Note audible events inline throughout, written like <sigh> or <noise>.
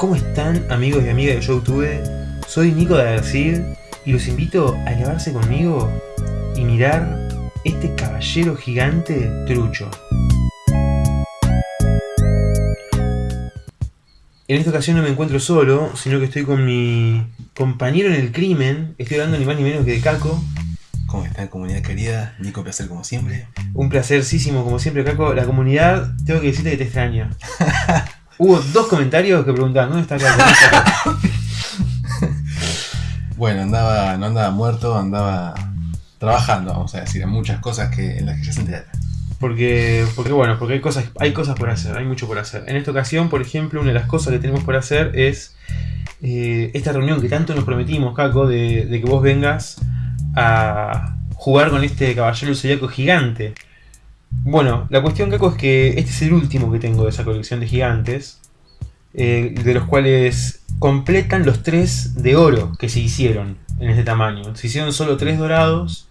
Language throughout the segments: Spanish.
¿Cómo están amigos y amigas de YouTube? Soy Nico de García y los invito a elevarse conmigo y mirar este caballero gigante trucho. En esta ocasión no me encuentro solo, sino que estoy con mi compañero en el crimen. Estoy hablando ni más ni menos que de Caco. ¿Cómo está comunidad querida? Nico, placer como siempre. Un placercísimo como siempre, Caco. La comunidad, tengo que decirte que te extraña. <laughs> Hubo dos comentarios que preguntaban, ¿dónde está Caco? <laughs> bueno, andaba, no andaba muerto, andaba trabajando, vamos a decir, en muchas cosas que, en las que ya se enteraron. Porque, porque bueno, porque hay cosas, hay cosas por hacer, hay mucho por hacer. En esta ocasión, por ejemplo, una de las cosas que tenemos por hacer es eh, esta reunión que tanto nos prometimos, Caco, de, de, que vos vengas a jugar con este caballero zodiaco gigante. Bueno, la cuestión, Caco, es que este es el último que tengo de esa colección de gigantes, eh, de los cuales completan los tres de oro que se hicieron en este tamaño. Se hicieron solo tres dorados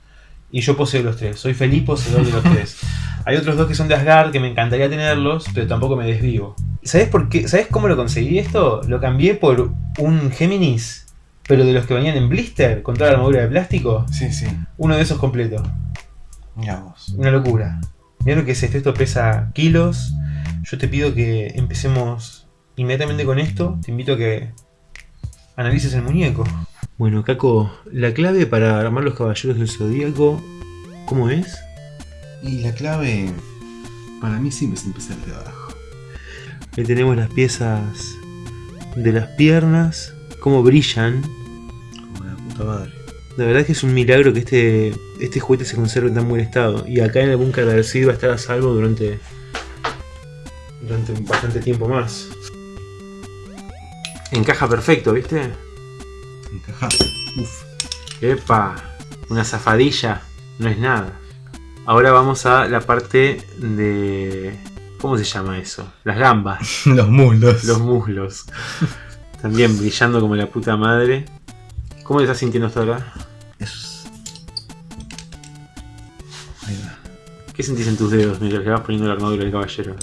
y yo poseo los tres. Soy feliz poseedor de los tres. <laughs> Hay otros dos que son de Asgard que me encantaría tenerlos, pero tampoco me desvivo. ¿Sabes por qué? ¿Sabes cómo lo conseguí esto? Lo cambié por un Géminis, pero de los que venían en blister, con toda la armadura de plástico. Sí, sí. Uno de esos completo. Mira vos. Una locura. Mira lo que es esto. Esto pesa kilos. Yo te pido que empecemos inmediatamente con esto. Te invito a que analices el muñeco. Bueno, Caco, la clave para armar los caballeros del zodíaco, ¿cómo es? Y la clave para mí siempre es empezar de abajo. Ahí tenemos las piezas de las piernas, cómo brillan. Como la puta madre. La verdad es que es un milagro que este, este juguete se conserve en tan buen estado. Y acá en el búnker de Arcid va a estar a salvo durante, durante bastante tiempo más. Encaja perfecto, ¿viste? Encaja. Uf. Epa, una zafadilla, no es nada. Ahora vamos a la parte de... ¿Cómo se llama eso? Las gambas. <laughs> Los muslos. Los muslos. También brillando como la puta madre. ¿Cómo te estás sintiendo hasta ahora? Es... Ahí va. ¿Qué sentís en tus dedos mientras le vas poniendo la armadura del caballero?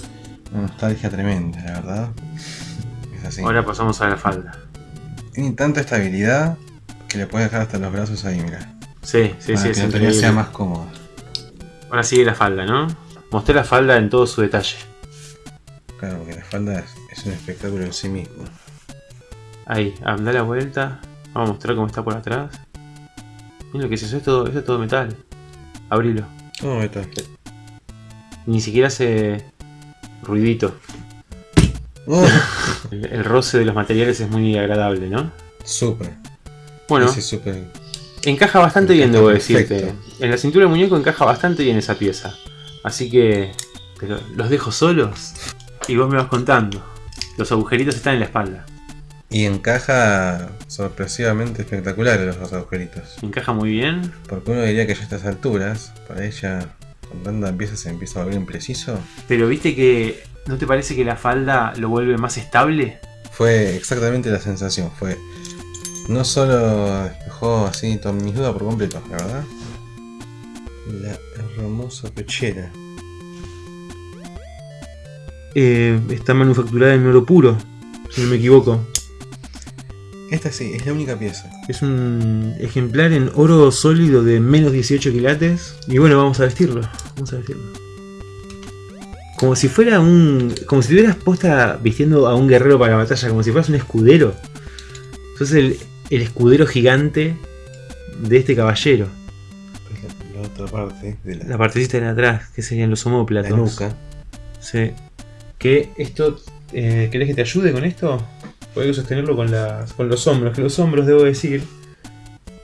Una nostalgia tremenda, la verdad. Es así. Ahora pasamos a la falda. Tiene tanta estabilidad que le puedes dejar hasta los brazos ahí, mira. Sí, sí, para sí, que la teoría sea más cómoda. Ahora sigue la falda, ¿no? Mostré la falda en todo su detalle. Claro, porque la falda es, es un espectáculo en sí mismo. Ahí, anda la vuelta. Vamos a mostrar cómo está por atrás. Mira lo que es eso, es todo, eso es todo metal. Abrilo. No, esto Ni siquiera hace ruidito. Oh, El, <laughs> el roce de los materiales es muy agradable, ¿no? súper. Bueno, Ese encaja bastante bien, debo decirte. En la cintura del muñeco encaja bastante bien esa pieza. Así que los dejo solos y vos me vas contando. Los agujeritos están en la espalda. Y encaja sorpresivamente espectacular los dos agujeritos. Encaja muy bien. Porque uno diría que ya a estas alturas, para ella, con tanta pieza se empieza a volver impreciso. Pero viste que... ¿No te parece que la falda lo vuelve más estable? Fue exactamente la sensación. Fue. No solo despejó así todas mis dudas por completo, la verdad. La hermosa pechera. Eh, está manufacturada en oro puro, si no me equivoco. Esta sí, es la única pieza. Es un ejemplar en oro sólido de menos 18 quilates. Y bueno, vamos a vestirlo. Vamos a vestirlo. Como si fuera un. Como si tuvieras posta vistiendo a un guerrero para la batalla, como si fueras un escudero. Sos el, el escudero gigante de este caballero. La, la otra parte de la, La partecita de atrás, que serían los la homóplatos. nuca. Sí. Que esto. Eh, ¿Querés que te ayude con esto? Puedo sostenerlo con, las, con los hombros. Que los hombros, debo decir.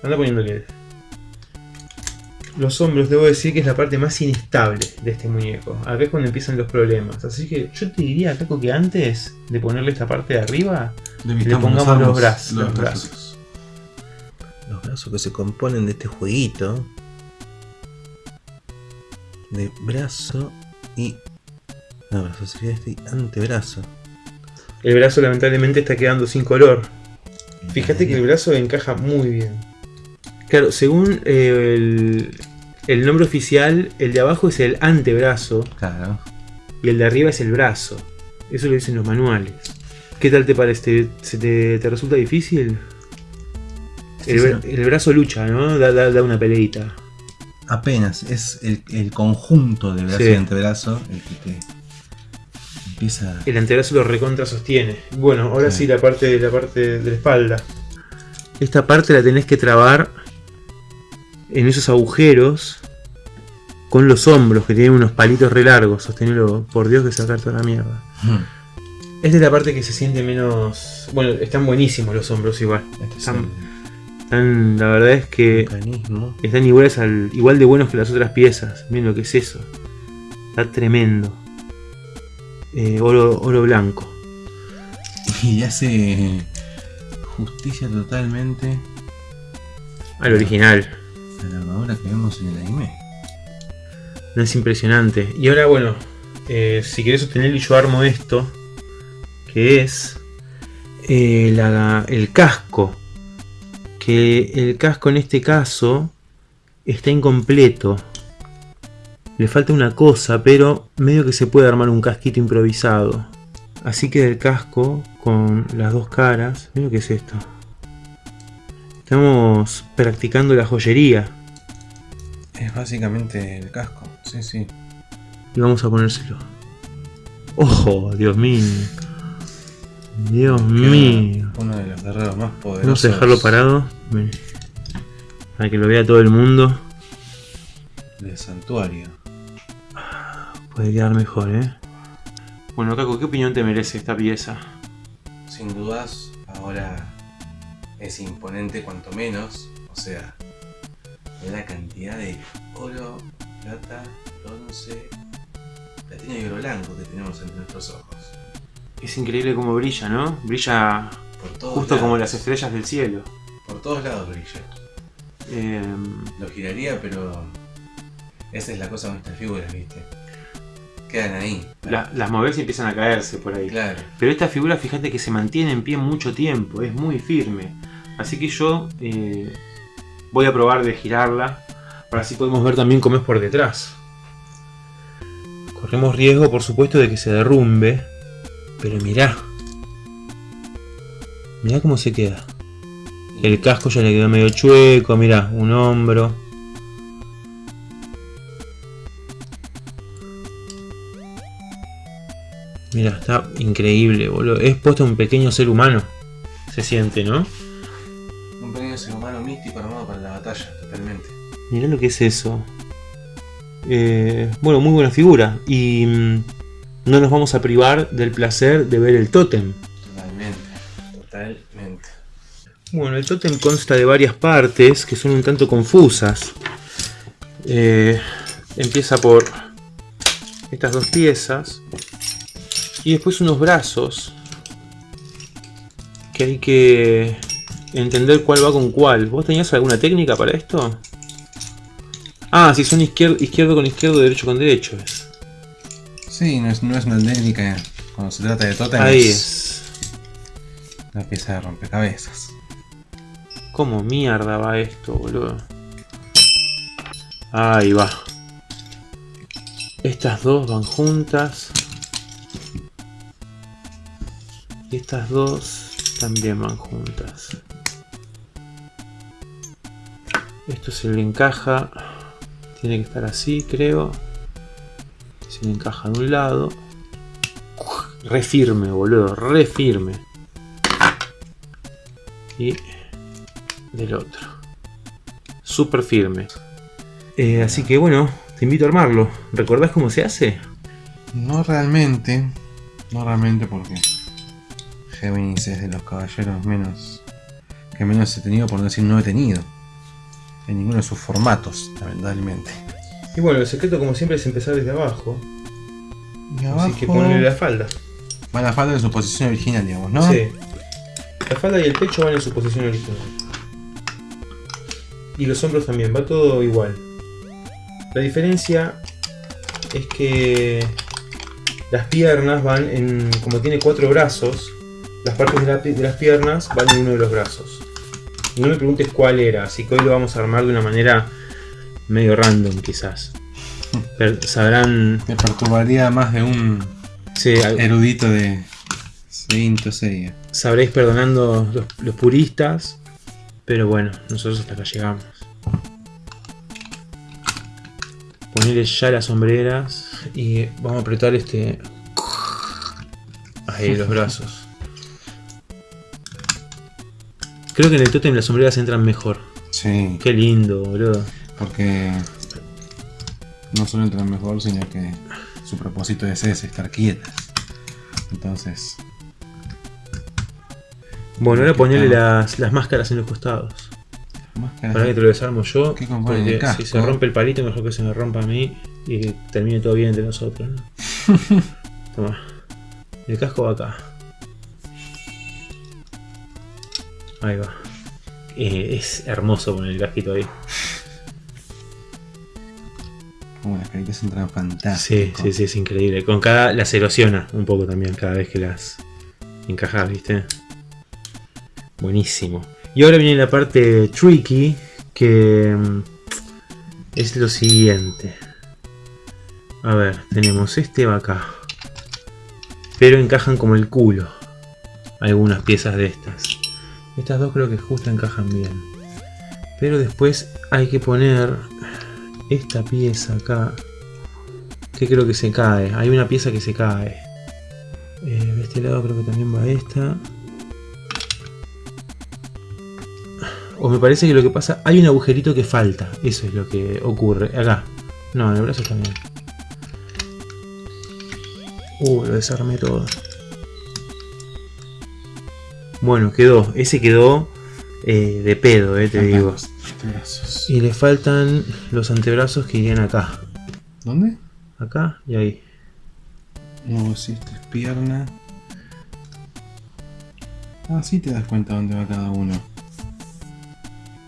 Anda poniéndole. Los hombros, debo decir que es la parte más inestable de este muñeco. Acá es cuando empiezan los problemas. Así que yo te diría, Caco, que antes de ponerle esta parte de arriba, le pongamos los, brazos, los brazos. Los brazos que se componen de este jueguito. De brazo y. No, brazo sería este antebrazo. El brazo lamentablemente está quedando sin color. Fíjate que el brazo encaja muy bien. Claro, según eh, el, el nombre oficial, el de abajo es el antebrazo Claro. y el de arriba es el brazo. Eso lo dicen los manuales. ¿Qué tal te parece? ¿Se te, te resulta difícil? El, Sí, bra- el brazo lucha, ¿no? Da, da- da una peleita. Apenas, es el, el conjunto de brazo Sí. y antebrazo el que te empieza. El antebrazo lo recontra sostiene. Bueno, ahora sí, Sí. la parte la parte de la espalda. Esta parte la tenés que trabar en esos agujeros con los hombros que tienen unos palitos re largos. Sostenerlo, por Dios que sacar toda la mierda. Esta es la parte que se siente menos. Bueno, están buenísimos los hombros igual. Este es Están, están- la verdad es que mecanismo. están iguales al, igual de buenos que las otras piezas. Miren lo que es eso. Está tremendo. Eh, oro, oro blanco. Y hace justicia totalmente Al original. a la armadura que vemos en el anime. No es impresionante. Y ahora, bueno, eh, si querés sostener y yo armo esto, que es eh, la- el casco. Que el casco en este caso está incompleto. Le falta una cosa, pero medio que se puede armar un casquito improvisado. Así que el casco con las dos caras. Mira lo que es esto. Estamos practicando la joyería. Es básicamente el casco, sí, sí. Y vamos a ponérselo. ¡Ojo! Dios mío. Dios mío. Uno de los guerreros más poderosos. Vamos a dejarlo parado. Ven. Para que lo vea todo el mundo. Del santuario. Puede quedar mejor, ¿eh? Bueno, Caco, ¿qué opinión te merece esta pieza? Sin dudas, ahora es imponente cuanto menos. O sea, la cantidad de oro, plata, bronce, platino y oro blanco que tenemos entre nuestros ojos. Es increíble cómo brilla, ¿no? Brilla Por todos justo como las estrellas del cielo. Por todos lados brilla. Em, Lo giraría, pero esa es la cosa con estas figuras, ¿viste? Quedan ahí. la- las movés y empiezan a caerse por ahí. Claro. Pero esta figura, fíjate que se mantiene en pie mucho tiempo, es muy firme. Así que yo eh, voy a probar de girarla, para así podemos ver también cómo es por detrás. Corremos riesgo, por supuesto, de que se derrumbe, pero mirá. Mirá cómo se queda. El casco ya le quedó medio chueco, mirá, un hombro. Mira, está increíble, boludo. Es puesto un pequeño ser humano. Se siente, ¿no? Un pequeño ser humano místico armado para la batalla, totalmente. Mirá lo que es eso. Eh, bueno, muy buena figura. Y mm, no nos vamos a privar del placer de ver el tótem. Totalmente. Totalmente. Bueno, el tótem consta de varias partes que son un tanto confusas. Eh, empieza por estas dos piezas y después unos brazos que hay que entender cuál va con cuál. ¿Vos tenías alguna técnica para esto? Ah, si son izquier- izquierdo con izquierdo, derecho con derecho. Sí, no es, no es una técnica cuando se trata de totem. Ahí es una pieza de rompecabezas. ¿Cómo mierda va esto, boludo? Ahí va. Estas dos van juntas. Y estas dos también van juntas. Esto se le encaja. Tiene que estar así, creo. Se le encaja de un lado. Re firme, boludo. Re firme. Y del otro. Súper firme. Eh, así que bueno, te invito a armarlo. ¿Recordás cómo se hace? No realmente. No realmente porque Géminis es de los caballeros menos. que menos he tenido, por no decir no he tenido. En ninguno de sus formatos, lamentablemente. Y bueno, el secreto como siempre es empezar desde abajo. Y Así que ponerle la falda. Va la falda en su posición original, digamos, ¿no? Sí. La falda y el pecho van en su posición original. Y los hombros también, va todo igual. La diferencia es que las piernas van en. como tiene cuatro brazos, las partes de, la pi- de las piernas van en uno de los brazos. No me preguntes cuál era, así que hoy lo vamos a armar de una manera medio random quizás. Pero sabrán. Te perturbaría más de un Sí, erudito de Cinto sería. Sabréis perdonando los, los puristas, pero bueno, nosotros hasta acá llegamos. Ponerle ya las sombreras y vamos a apretar este... Ahí, los brazos. Creo que en el tótem las sombreras entran mejor. Sí, Qué lindo, boludo. porque no solo entran mejor, sino que su propósito es ese, estar quietas. Entonces, Bueno, ahora ponerle las, las máscaras en los costados. máscaras. Para que te lo desarmo yo. ¿Qué Porque casco? si se rompe el palito, mejor que se me rompa a mí y que termine todo bien entre nosotros. ¿no? <laughs> Toma. El casco va acá. Ahí va. Eh, es hermoso poner el casquito ahí. Como las caritas entran Sí, fantásticas. sí, sí, es increíble. Con cada. las erosiona un poco también cada vez que las encajas, ¿viste? Buenísimo. Y ahora viene la parte tricky, que mm, es lo siguiente. A ver, tenemos este va acá. Pero encajan como el culo. Algunas piezas de estas. Estas dos creo que justo encajan bien. Pero después hay que poner esta pieza acá. Que creo que se cae. Hay una pieza que se cae. Eh, de este lado creo que también va esta. O me parece que lo que pasa, hay un agujerito que falta. Eso es lo que ocurre. Acá. No, en el brazo también. Uh, lo desarmé todo. Bueno, quedó. Ese quedó eh, de pedo, eh, te Faltan digo. los antebrazos. Y le faltan los antebrazos que irían acá. ¿Dónde? Acá y ahí. No, si esta es pierna. Ah, sí te das cuenta dónde va cada uno.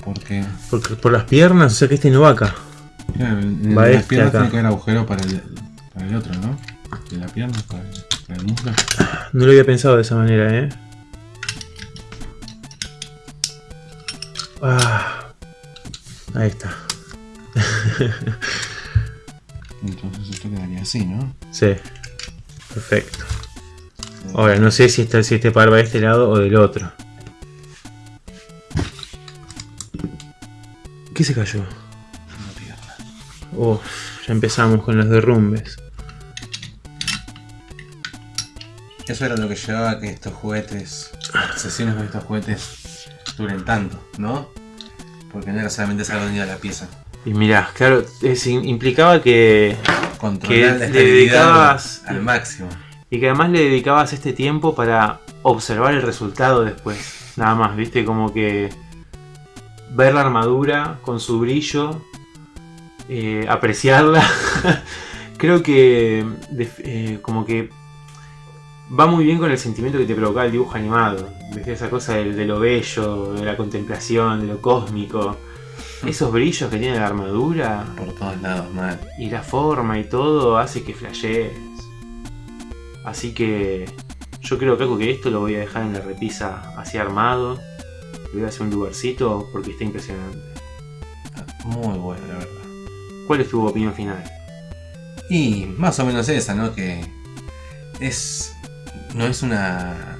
Porque, Porque por las piernas, o sea que este no va acá. claro, en Va las este piernas acá. tiene que haber agujero para el, para el otro, ¿no? De la pierna para el, para el muslo. No lo había pensado de esa manera, ¿eh? Ah, ahí está. <laughs> Entonces esto quedaría así, ¿no? Sí, perfecto. Ahora, no sé si, está, si este par va de este lado o del otro. ¿Qué se cayó? Una pierna. Uf, ya empezamos con los derrumbes. Eso era lo que llevaba que estos juguetes, las sesiones con estos juguetes duren tanto, ¿no? Porque no era solamente sacar unida la pieza. Y mirá, claro, es- implicaba que Controlar Que le dedicabas- al máximo. Y que además le dedicabas este tiempo para observar el resultado después. Nada más, viste, como que ver la armadura con su brillo, eh, apreciarla. <laughs> Creo que eh, como que va muy bien con el sentimiento que te provocaba el dibujo animado. ¿Viste? Esa cosa de, de lo bello, de la contemplación, de lo cósmico. Esos brillos que tiene la armadura Por todos lados, mal. y la forma y todo hace que flashees. Así que yo creo Caco que esto lo voy a dejar en la repisa así armado. Le voy a hacer un lugarcito porque está impresionante. Muy bueno, la verdad. ¿Cuál es tu opinión final? Y más o menos esa, ¿no? Que es. No es una.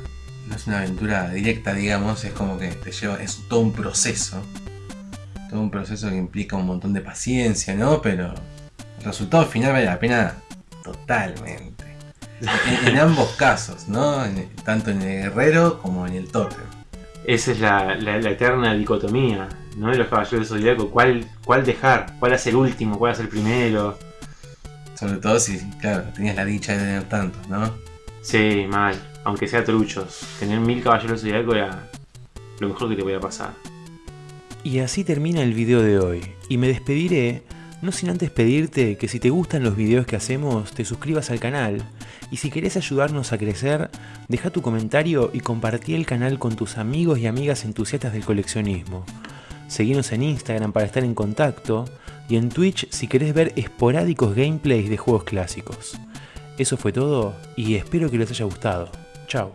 No es una aventura directa, digamos. Es como que te lleva. Es todo un proceso. Todo un proceso que implica un montón de paciencia, ¿no? Pero el resultado final vale la pena totalmente. En, en ambos casos, ¿no? En- tanto en el guerrero como en el tótem. Esa es la, la- la eterna dicotomía, ¿no? De los caballeros del zodiaco. ¿Cuál, ¿Cuál dejar? ¿Cuál hacer último? ¿Cuál hacer primero? Sobre todo si, claro, tenías la dicha de tener tantos, ¿no? Sí, mal. Aunque sea truchos. Tener mil caballeros del zodiaco era lo mejor que te podía pasar. Y así termina el video de hoy. Y me despediré, no sin antes pedirte que si te gustan los videos que hacemos, te suscribas al canal. Y si querés ayudarnos a crecer, deja tu comentario y compartí el canal con tus amigos y amigas entusiastas del coleccionismo. Seguinos en Instagram para estar en contacto y en Twitch si querés ver esporádicos gameplays de juegos clásicos. Eso fue todo y espero que les haya gustado. Chao.